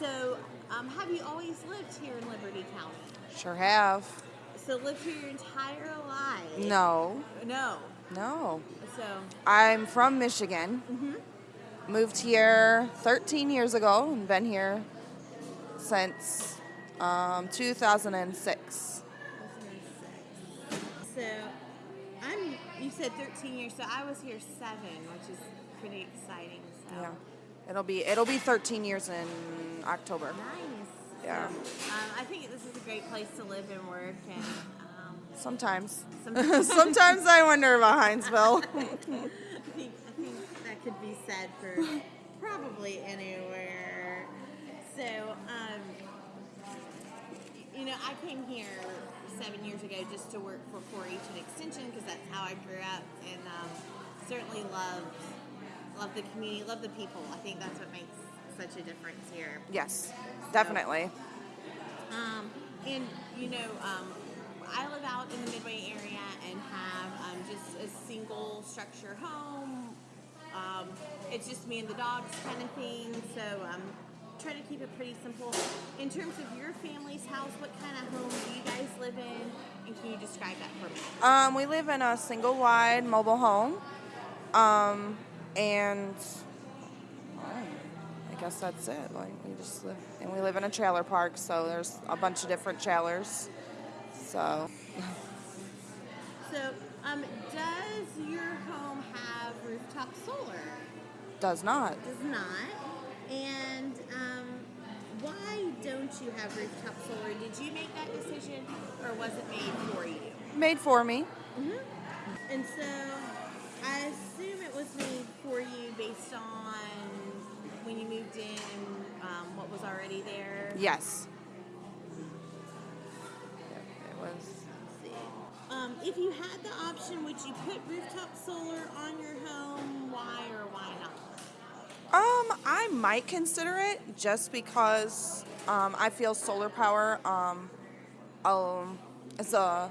So, um, have you always lived here in Liberty County? Sure have. So, lived here your entire life? No, No. no. So, I'm from Michigan. Mm-hmm. Moved here 13 years ago and been here since um, 2006. so I'm. You said 13 years, so I was here seven, which is pretty exciting. So. Yeah, it'll be it'll be 13 years in October. Nice. Yeah. Um, I think this is a great place to live and work, and um, Sometimes, Sometimes. sometimes I wonder about Hinesville. I think I think that could be said for probably anywhere. So, um, you know, I came here seven years ago just to work for 4-H and Extension because that's how I grew up, and um, certainly loved love the community, love the people. I think that's what makes such a difference here. yes, definitely. Um, and you know, um, I live out in the Midway area and have um, just a single structure home. Um, it's just me and the dogs kind of thing. So um, try to keep it pretty simple. In terms of your family's house, what kind of home do you guys live in? And can you describe that for me? Um, we live in a single wide mobile home, um, and guess that's it. Like we just live, and we live in a trailer park, so there's a bunch of different trailers. So So, um, does your home have rooftop solar? does not. does not. And um, why don't you have rooftop solar? Did you make that decision, or was it made for you? Made for me. Mhm. And so, Yes. It was. Um, if you had the option, would you put rooftop solar on your home? Why or why not? Um, I might consider it just because um, I feel solar power um, um, is a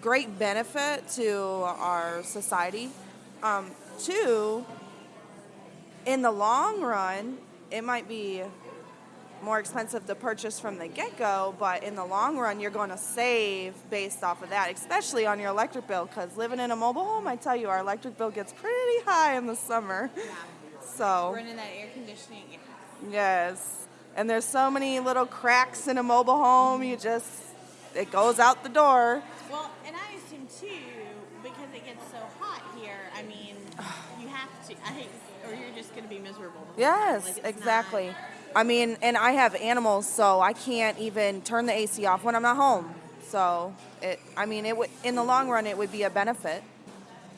great benefit to our society. Um, two, in the long run, it might be more expensive to purchase from the get go, but in the long run, you're going to save based off of that, especially on your electric bill. Because living in a mobile home, I tell you, our electric bill gets pretty high in the summer. Yeah. So, Running that air conditioning. Yes. And there's so many little cracks in a mobile home, you just, it goes out the door. Well, and I assume too, because it gets so hot here. I mean, you have to. I or you're just going to be miserable. the whole time. Yes, Like, exactly. not- I mean, and I have animals, so I can't even turn the AC off when I'm not home. So, it, I mean, it would, in the long run, it would be a benefit.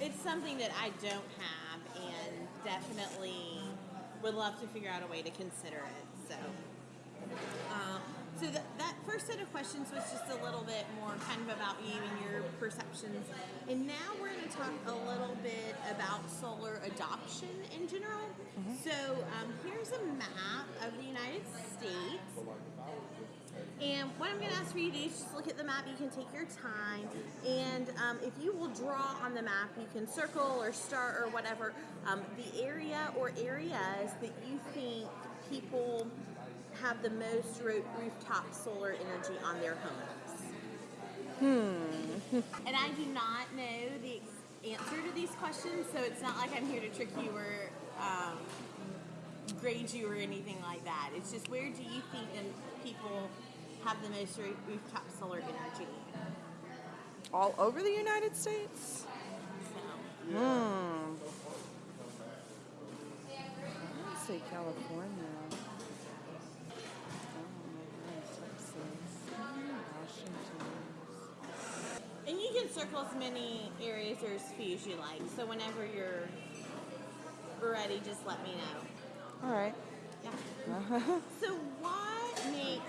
it's something that I don't have, and definitely would love to figure out a way to consider it. So, um, so that, that first set of questions was just a little bit more kind of about you and your perceptions, and now we're going to talk a little bit about solar adoption in general. So, um, here's a map of the United States. And what I'm going to ask for you to do is just look at the map. You can take your time. And um, if you will draw on the map, you can circle or star or whatever um, the area or areas that you think people have the most ro- rooftop solar energy on their homes. Hmm. and I do not know the answer to these questions, so it's not like I'm here to trick you or um, grade you or anything like that. It's just where do you think people have the most roo- rooftop solar energy? All over the United States? So, Hmm. Let's say California. Circle as many areas or as few as you like. So whenever you're ready, just let me know. All right. Yeah. so what makes?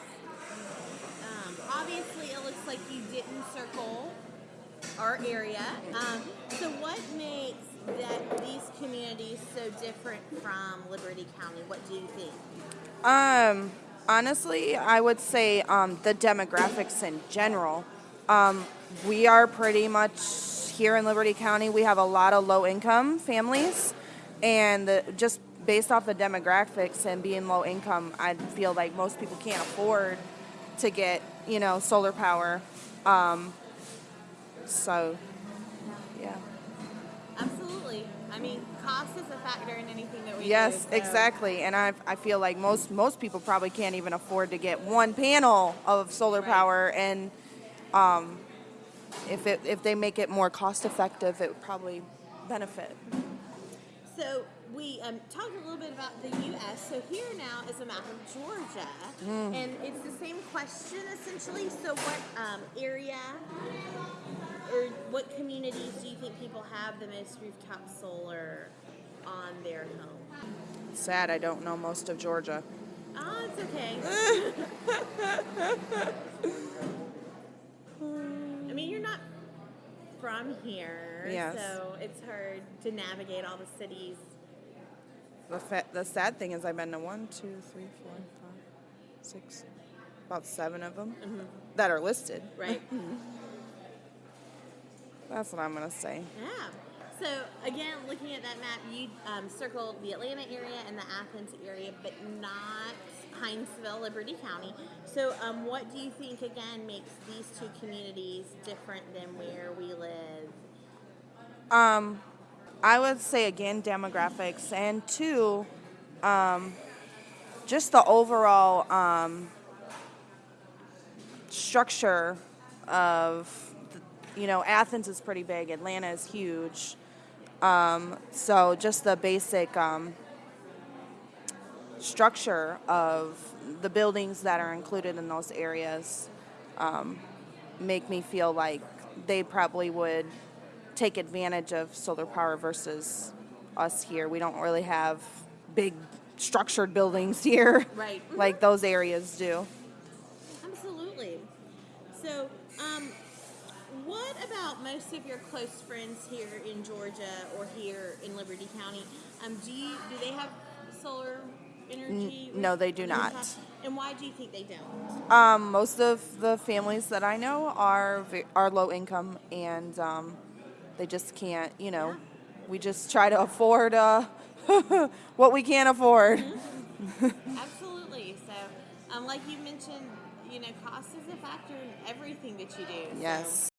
Um, obviously, it looks like you didn't circle our area. Um, so what makes that these communities so different from Liberty County? What do you think? Um, honestly, I would say um, the demographics in general. Um, we are pretty much here in Liberty County. We have a lot of low income families, and the, just based off the demographics and being low income, I feel like most people can't afford to get, you know, solar power. Um, so, yeah. Absolutely. I mean, cost is a factor in anything that we Yes, do. so- exactly. And I, I feel like most most people probably can't even afford to get one panel of solar Right. power, and um, if it if they make it more cost effective, it would probably benefit. So we um, talked a little bit about the U.S. So here now is a map of Georgia, Mm. and it's the same question essentially. So what um, area or what communities do you think people have the most rooftop solar on their home? Sad, I don't know most of Georgia. Ah, it's okay. I mean, you're not from here, Yes. so it's hard to navigate all the cities. The fa- the sad thing is, I've been to one, two, three, four, five, six, about seven of them mm-hmm. that are listed. Right. That's what I'm gonna say. Yeah. So again, looking at that map, you um, circled the Atlanta area and the Athens area, but not Hinesville, Liberty County. So, um, what do you think again makes these two communities different than where we live? Um, I would say again demographics, and two, um, just the overall um, structure of, you know, Athens is pretty big, Atlanta is huge. Um, so just the basic um, structure of the buildings that are included in those areas um, make me feel like they probably would take advantage of solar power versus us here. We don't really have big structured buildings here Right. like those areas do. Absolutely. So, um, what about most of your close friends here in Georgia or here in Liberty County? Um, do you do they have solar energy? N- no, they do not. And why do you think they don't? Um, most of the families that I know are are low income and um, they just can't. You know, Yeah. we just try to afford uh, what we can afford. Absolutely. So, um, like you mentioned, you know, cost is a factor in everything that you do. so- Yes.